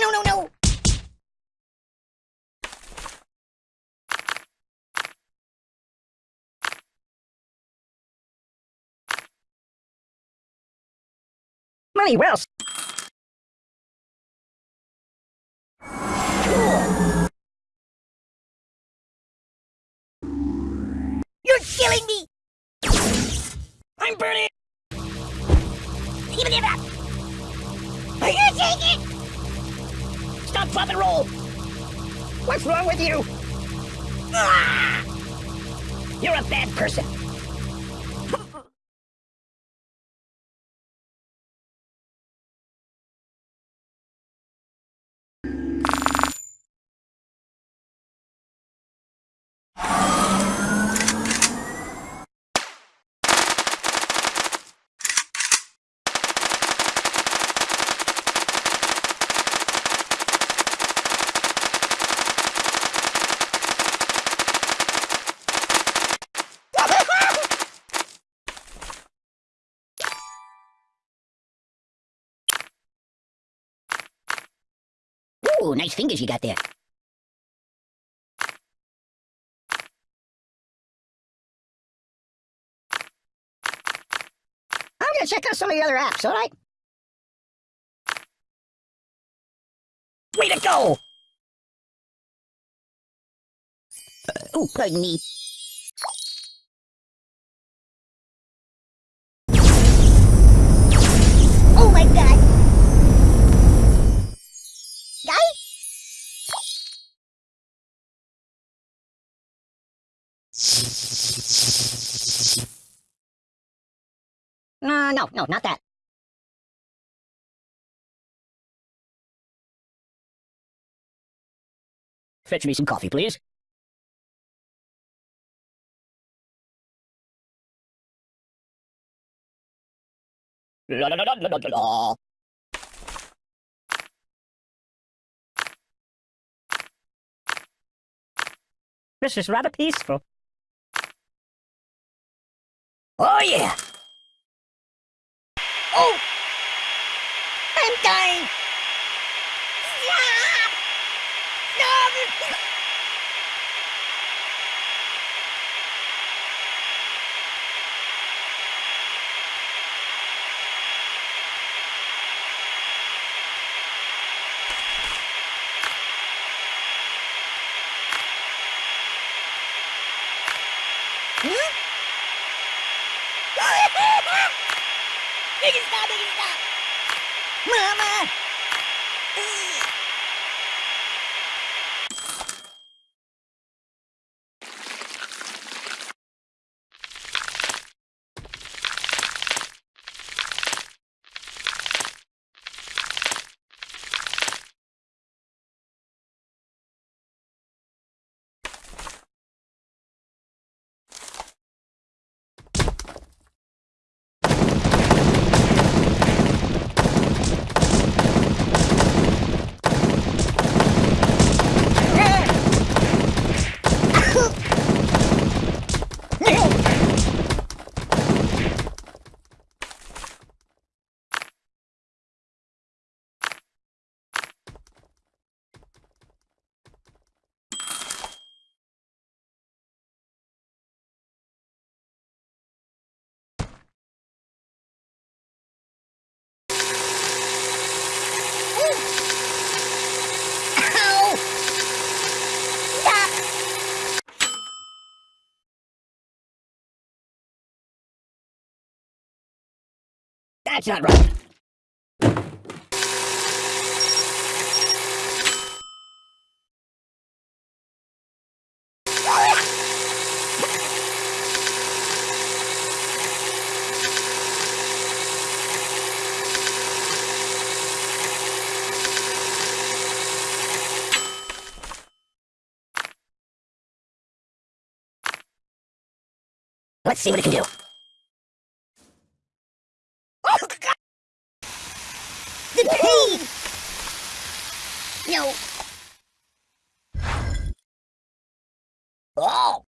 No, no, no! Money well You're killing me! I'm burning! It? Stop, and roll! What's wrong with you? Ah! You're a bad person. Ooh, nice fingers you got there. I'm gonna check out some of the other apps, alright? Way to go! Uh, ooh, pardon me. Uh, no, no, not that. Fetch me some coffee, please. La la la la la la la. This is rather peaceful. Oh yeah! Oh! I'm dying! Stop! Stop! Huh? Make it stop! Make it stop! Mama! Ow! Stop! That's not right. Let's see what it can do. Oh, God! The pain! No. Oh!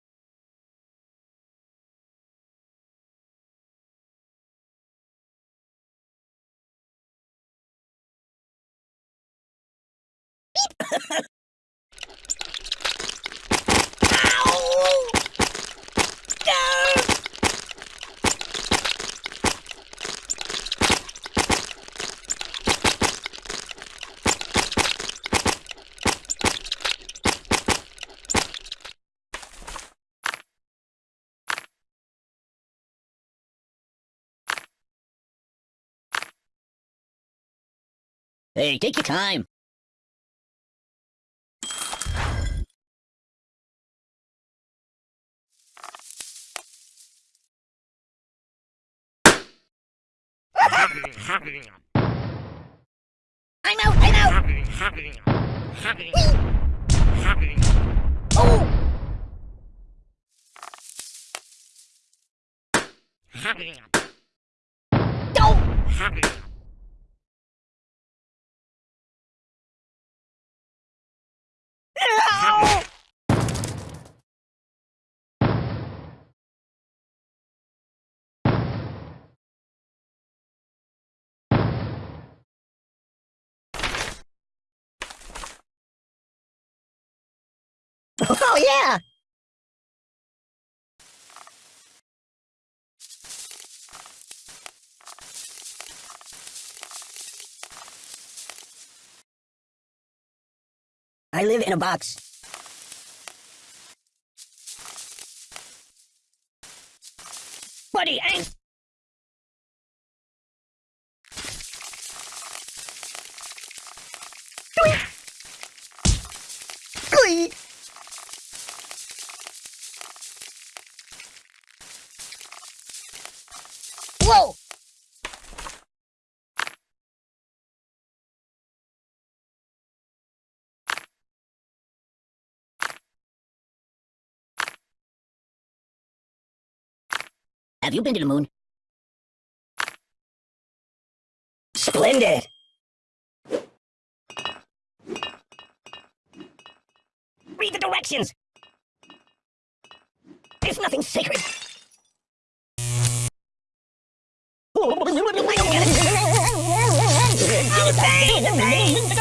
Hey, take your time. I'm out, I'm out! Oh! Don't! Oh, yeah! I live in a box. Buddy, I... Have you been to the moon? Splendid! Read the directions! There's nothing sacred!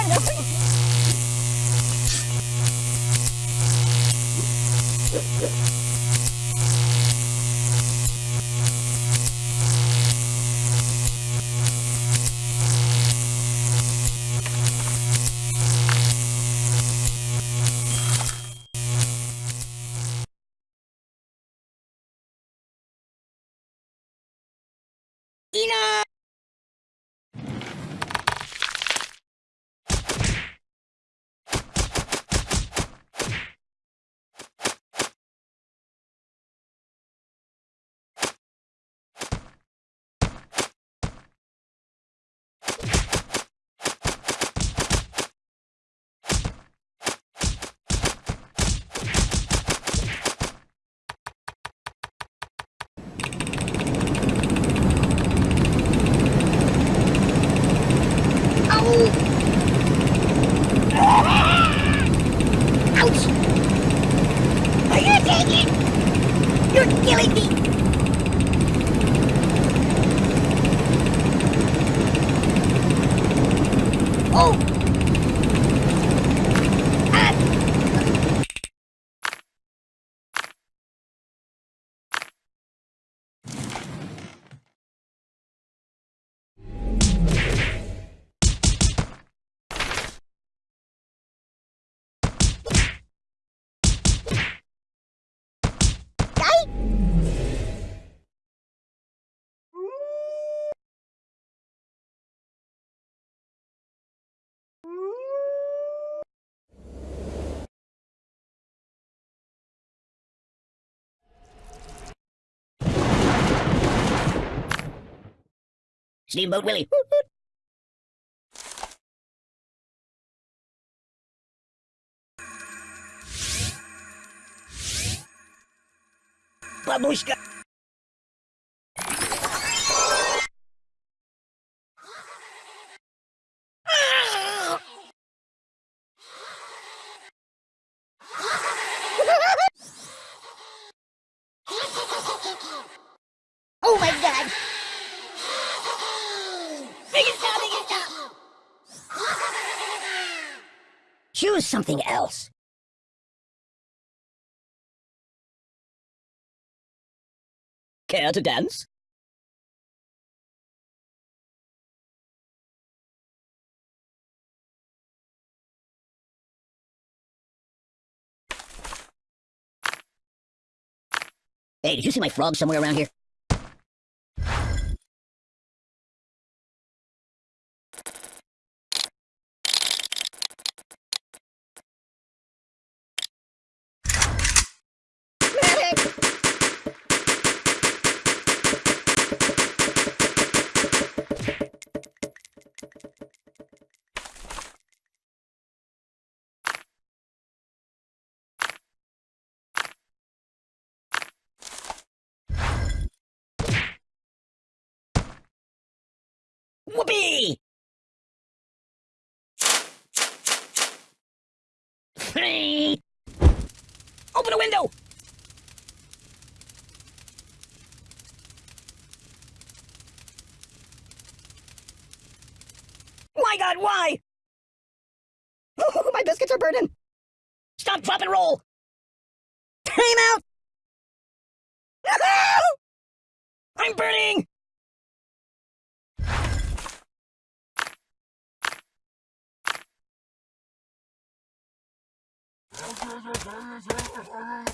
いいな Oh! Ah! Guy? Steamboat Willie. Babushka. Oh my god! Bring it down, bring it down! Choose something else. Care to dance? Hey, did you see my frog somewhere around here? Whoopee! Hey! Open a window! My god, why? My biscuits are burning! Stop, drop, and roll! Time out! I'm burning! No, no, no, no, no, no, no, no, no, no, no, no, no, no, no,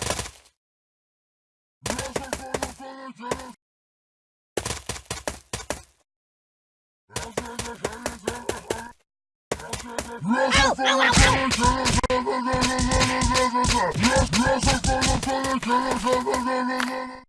no, no, no, no,